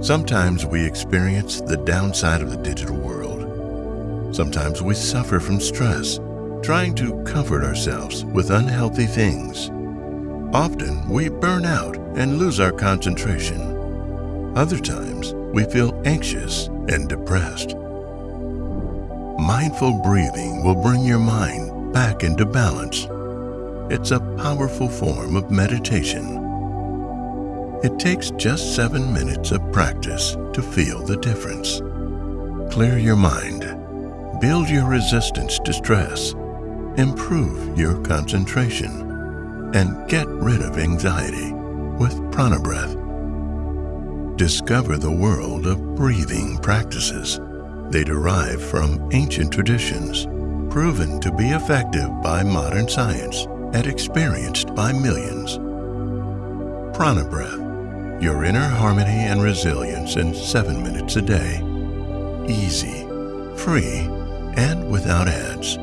Sometimes we experience the downside of the digital world. Sometimes we suffer from stress, trying to comfort ourselves with unhealthy things. Often we burn out and lose our concentration. Other times we feel anxious and depressed. Mindful breathing will bring your mind back into balance. It's a powerful form of meditation. It takes just seven minutes of practice to feel the difference. Clear your mind, build your resistance to stress, improve your concentration, and get rid of anxiety with Prana Breath. Discover the world of breathing practices. They derive from ancient traditions, proven to be effective by modern science and experienced by millions. Prana Breath your inner harmony and resilience in seven minutes a day. Easy, free, and without ads.